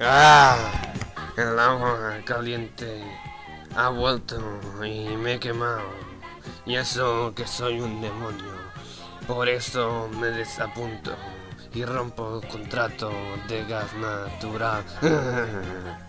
¡Ah! El agua caliente ha vuelto y me he quemado. Y eso que soy un demonio. Por eso me desapunto y rompo el contrato de gas natural.